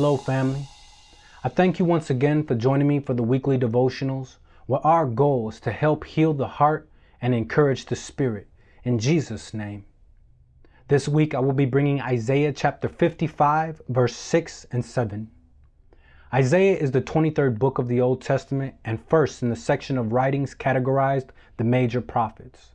Hello, family. I thank you once again for joining me for the weekly devotionals, where our goal is to help heal the heart and encourage the spirit. In Jesus' name. This week I will be bringing Isaiah chapter 55, verse 6 and 7. Isaiah is the 23rd book of the Old Testament and first in the section of writings categorized the major prophets.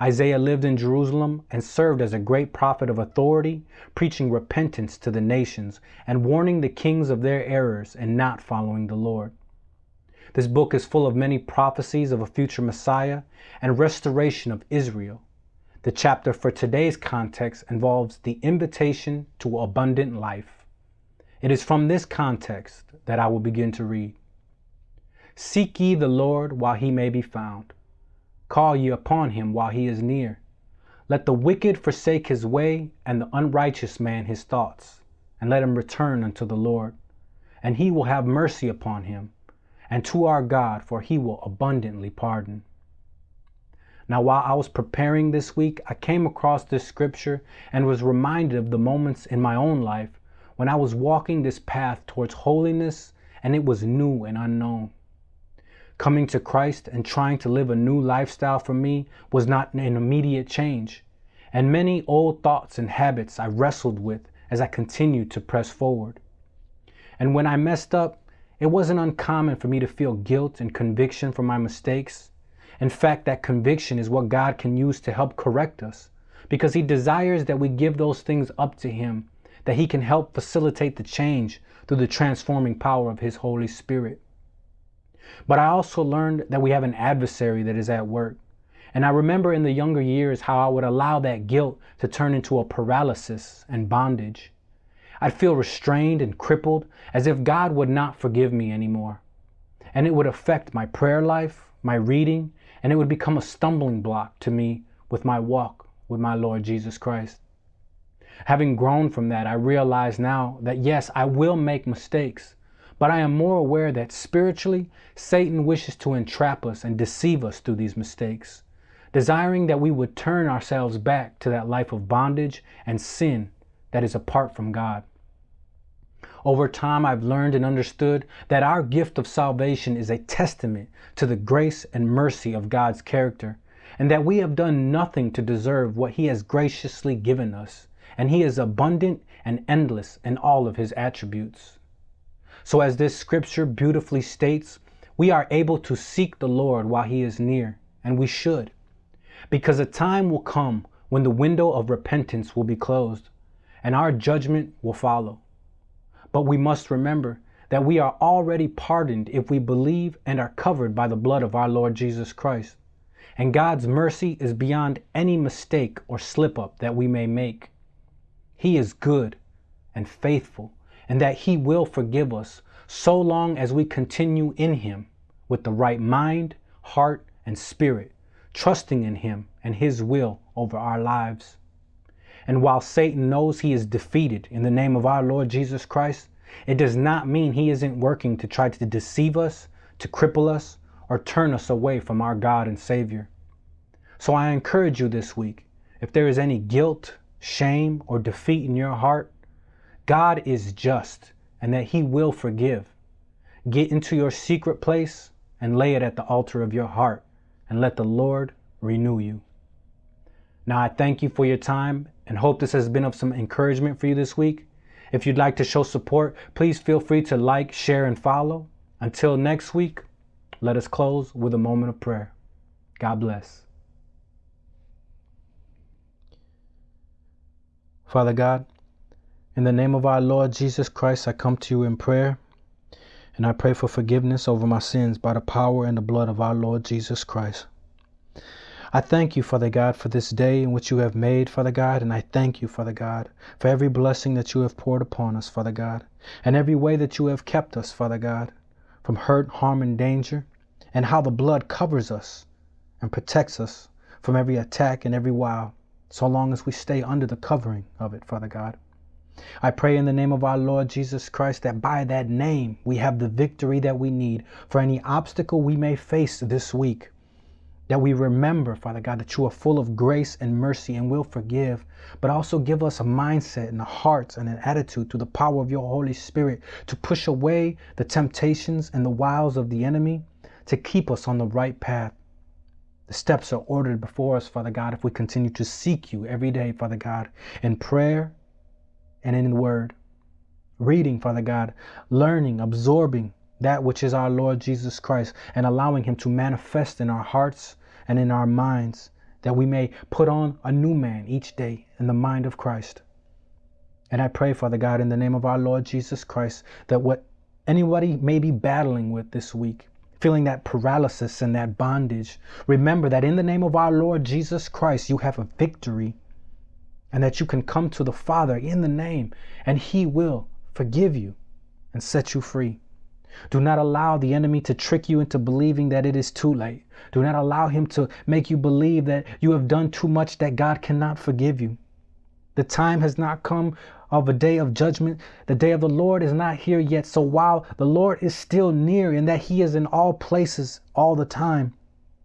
Isaiah lived in Jerusalem and served as a great prophet of authority, preaching repentance to the nations and warning the kings of their errors and not following the Lord. This book is full of many prophecies of a future Messiah and restoration of Israel. The chapter for today's context involves the invitation to abundant life. It is from this context that I will begin to read. Seek ye the Lord while he may be found. Call ye upon him while he is near. Let the wicked forsake his way, and the unrighteous man his thoughts, and let him return unto the Lord. And he will have mercy upon him, and to our God, for he will abundantly pardon. Now, while I was preparing this week, I came across this scripture and was reminded of the moments in my own life when I was walking this path towards holiness and it was new and unknown. Coming to Christ and trying to live a new lifestyle for me was not an immediate change, and many old thoughts and habits I wrestled with as I continued to press forward. And when I messed up, it wasn't uncommon for me to feel guilt and conviction for my mistakes. In fact, that conviction is what God can use to help correct us because He desires that we give those things up to Him, that He can help facilitate the change through the transforming power of His Holy Spirit. But I also learned that we have an adversary that is at work. And I remember in the younger years how I would allow that guilt to turn into a paralysis and bondage. I'd feel restrained and crippled as if God would not forgive me anymore. And it would affect my prayer life, my reading, and it would become a stumbling block to me with my walk with my Lord Jesus Christ. Having grown from that, I realize now that yes, I will make mistakes, but I am more aware that spiritually, Satan wishes to entrap us and deceive us through these mistakes, desiring that we would turn ourselves back to that life of bondage and sin that is apart from God. Over time, I've learned and understood that our gift of salvation is a testament to the grace and mercy of God's character, and that we have done nothing to deserve what He has graciously given us, and He is abundant and endless in all of His attributes. So, as this scripture beautifully states, we are able to seek the Lord while He is near, and we should, because a time will come when the window of repentance will be closed and our judgment will follow. But we must remember that we are already pardoned if we believe and are covered by the blood of our Lord Jesus Christ. And God's mercy is beyond any mistake or slip up that we may make. He is good and faithful and that He will forgive us so long as we continue in Him with the right mind, heart, and spirit, trusting in Him and His will over our lives. And while Satan knows he is defeated in the name of our Lord Jesus Christ, it does not mean he isn't working to try to deceive us, to cripple us, or turn us away from our God and Savior. So I encourage you this week, if there is any guilt, shame, or defeat in your heart, God is just and that He will forgive. Get into your secret place and lay it at the altar of your heart and let the Lord renew you. Now, I thank you for your time and hope this has been of some encouragement for you this week. If you'd like to show support, please feel free to like, share, and follow. Until next week, let us close with a moment of prayer. God bless. Father God, in the name of our Lord Jesus Christ, I come to you in prayer, and I pray for forgiveness over my sins by the power and the blood of our Lord Jesus Christ. I thank you, Father God, for this day in which you have made, Father God, and I thank you, Father God, for every blessing that you have poured upon us, Father God, and every way that you have kept us, Father God, from hurt, harm, and danger, and how the blood covers us and protects us from every attack and every wile, so long as we stay under the covering of it, Father God. I pray in the name of our Lord Jesus Christ that by that name we have the victory that we need for any obstacle we may face this week. That we remember, Father God, that you are full of grace and mercy and will forgive, but also give us a mindset and a heart and an attitude through the power of your Holy Spirit to push away the temptations and the wiles of the enemy to keep us on the right path. The steps are ordered before us, Father God, if we continue to seek you every day, Father God, in prayer and in the word. Reading, Father God, learning, absorbing that which is our Lord Jesus Christ and allowing him to manifest in our hearts and in our minds that we may put on a new man each day in the mind of Christ. And I pray, Father God, in the name of our Lord Jesus Christ, that what anybody may be battling with this week, feeling that paralysis and that bondage, remember that in the name of our Lord Jesus Christ, you have a victory and that you can come to the Father in the name and he will forgive you and set you free. Do not allow the enemy to trick you into believing that it is too late. Do not allow him to make you believe that you have done too much that God cannot forgive you. The time has not come of a day of judgment. The day of the Lord is not here yet. So while the Lord is still near and that he is in all places all the time,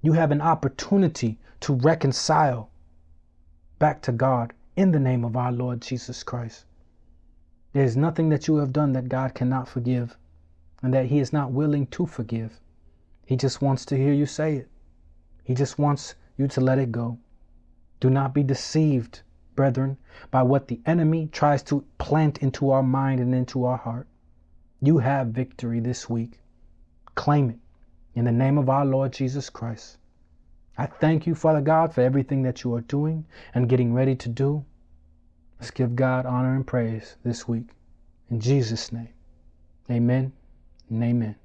you have an opportunity to reconcile back to God in the name of our Lord Jesus Christ. There is nothing that you have done that God cannot forgive and that he is not willing to forgive. He just wants to hear you say it. He just wants you to let it go. Do not be deceived, brethren, by what the enemy tries to plant into our mind and into our heart. You have victory this week. Claim it in the name of our Lord Jesus Christ. I thank you, Father God, for everything that you are doing and getting ready to do. Let's give God honor and praise this week. In Jesus' name, amen and amen.